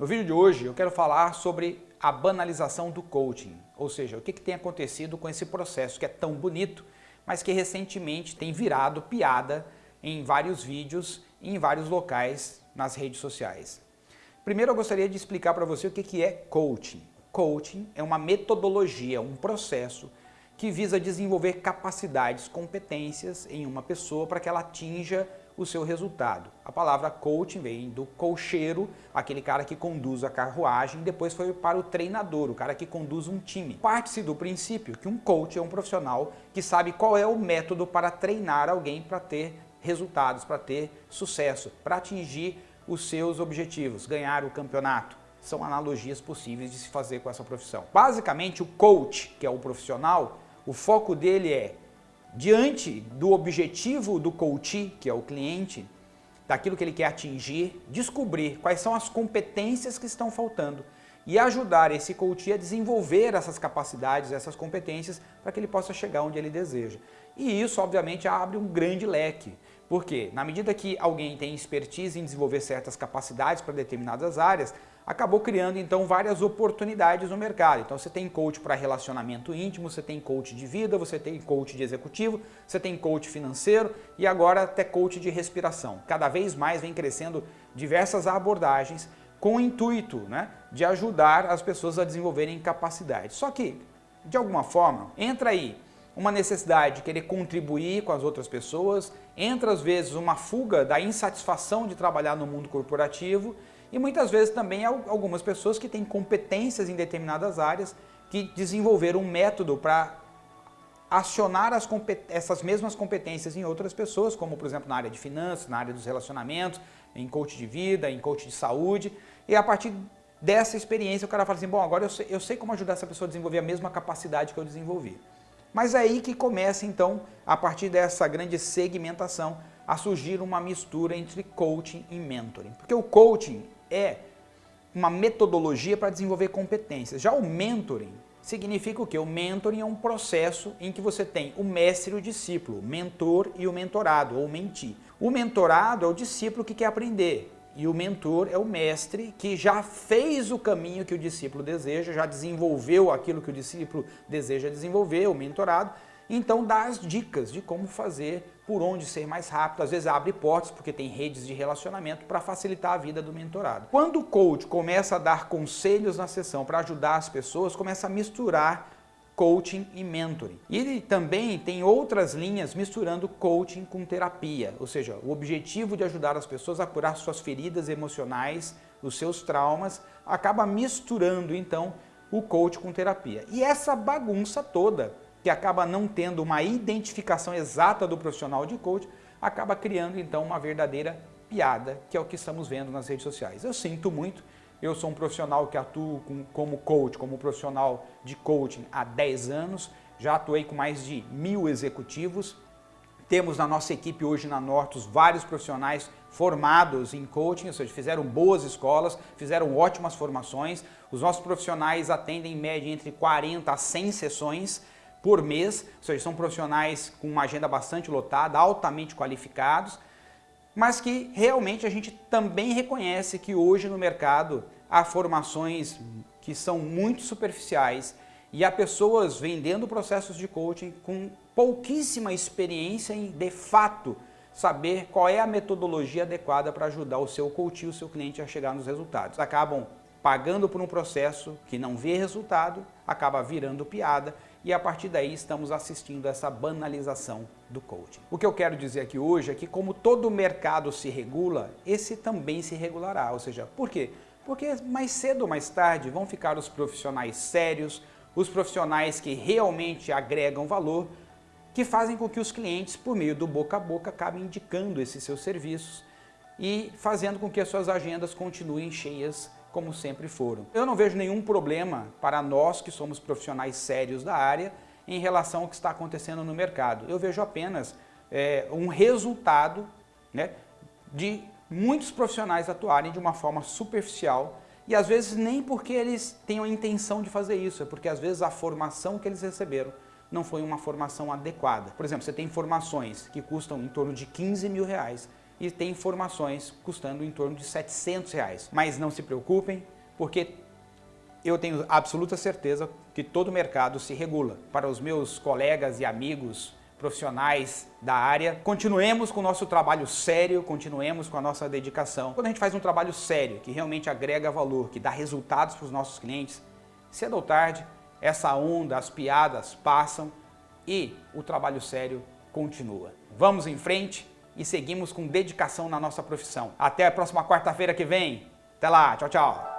No vídeo de hoje eu quero falar sobre a banalização do coaching, ou seja, o que, que tem acontecido com esse processo que é tão bonito, mas que recentemente tem virado piada em vários vídeos e em vários locais nas redes sociais. Primeiro eu gostaria de explicar para você o que, que é coaching. Coaching é uma metodologia, um processo que visa desenvolver capacidades, competências em uma pessoa para que ela atinja o seu resultado. A palavra coaching vem do cocheiro, aquele cara que conduz a carruagem, depois foi para o treinador, o cara que conduz um time. Parte-se do princípio que um coach é um profissional que sabe qual é o método para treinar alguém para ter resultados, para ter sucesso, para atingir os seus objetivos, ganhar o campeonato. São analogias possíveis de se fazer com essa profissão. Basicamente, o coach, que é o profissional, o foco dele é diante do objetivo do coach, que é o cliente, daquilo que ele quer atingir, descobrir quais são as competências que estão faltando e ajudar esse coach a desenvolver essas capacidades, essas competências, para que ele possa chegar onde ele deseja. E isso, obviamente, abre um grande leque. Porque, na medida que alguém tem expertise em desenvolver certas capacidades para determinadas áreas, acabou criando então várias oportunidades no mercado. Então você tem coach para relacionamento íntimo, você tem coach de vida, você tem coach de executivo, você tem coach financeiro e agora até coach de respiração. Cada vez mais vem crescendo diversas abordagens com o intuito né, de ajudar as pessoas a desenvolverem capacidades. Só que, de alguma forma, entra aí uma necessidade de querer contribuir com as outras pessoas, entra às vezes uma fuga da insatisfação de trabalhar no mundo corporativo e muitas vezes também algumas pessoas que têm competências em determinadas áreas que desenvolveram um método para acionar essas mesmas competências em outras pessoas, como por exemplo na área de finanças, na área dos relacionamentos, em coach de vida, em coach de saúde, e a partir dessa experiência o cara fala assim, bom, agora eu sei, eu sei como ajudar essa pessoa a desenvolver a mesma capacidade que eu desenvolvi. Mas é aí que começa então, a partir dessa grande segmentação, a surgir uma mistura entre coaching e mentoring. Porque o coaching é uma metodologia para desenvolver competências. Já o mentoring significa o quê? O mentoring é um processo em que você tem o mestre e o discípulo, o mentor e o mentorado, ou mentir. O mentorado é o discípulo que quer aprender e o mentor é o mestre que já fez o caminho que o discípulo deseja, já desenvolveu aquilo que o discípulo deseja desenvolver, o mentorado, então dá as dicas de como fazer, por onde ser mais rápido, às vezes abre portas porque tem redes de relacionamento para facilitar a vida do mentorado. Quando o coach começa a dar conselhos na sessão para ajudar as pessoas, começa a misturar coaching e mentoring. E ele também tem outras linhas misturando coaching com terapia, ou seja, o objetivo de ajudar as pessoas a curar suas feridas emocionais, os seus traumas, acaba misturando então o coach com terapia. E essa bagunça toda que acaba não tendo uma identificação exata do profissional de coach, acaba criando então uma verdadeira piada, que é o que estamos vendo nas redes sociais. Eu sinto muito, eu sou um profissional que atuo com, como coach, como profissional de coaching há 10 anos, já atuei com mais de mil executivos, temos na nossa equipe hoje na Nortus vários profissionais formados em coaching, ou seja, fizeram boas escolas, fizeram ótimas formações. Os nossos profissionais atendem em média entre 40 a 100 sessões, por mês, ou seja, são profissionais com uma agenda bastante lotada, altamente qualificados, mas que realmente a gente também reconhece que hoje no mercado há formações que são muito superficiais e há pessoas vendendo processos de coaching com pouquíssima experiência em, de fato, saber qual é a metodologia adequada para ajudar o seu coach e o seu cliente a chegar nos resultados. Acabam pagando por um processo que não vê resultado, acaba virando piada e a partir daí estamos assistindo essa banalização do coaching. O que eu quero dizer aqui hoje é que como todo mercado se regula, esse também se regulará, ou seja, por quê? Porque mais cedo ou mais tarde vão ficar os profissionais sérios, os profissionais que realmente agregam valor, que fazem com que os clientes, por meio do boca a boca, acabem indicando esses seus serviços e fazendo com que as suas agendas continuem cheias como sempre foram. Eu não vejo nenhum problema para nós que somos profissionais sérios da área em relação ao que está acontecendo no mercado. Eu vejo apenas é, um resultado né, de muitos profissionais atuarem de uma forma superficial e às vezes nem porque eles tenham a intenção de fazer isso, é porque às vezes a formação que eles receberam não foi uma formação adequada. Por exemplo, você tem formações que custam em torno de 15 mil reais e tem informações custando em torno de 700 reais. Mas não se preocupem, porque eu tenho absoluta certeza que todo o mercado se regula. Para os meus colegas e amigos profissionais da área, continuemos com o nosso trabalho sério, continuemos com a nossa dedicação. Quando a gente faz um trabalho sério, que realmente agrega valor, que dá resultados para os nossos clientes, cedo ou tarde, essa onda, as piadas passam e o trabalho sério continua. Vamos em frente e seguimos com dedicação na nossa profissão. Até a próxima quarta-feira que vem. Até lá, tchau, tchau.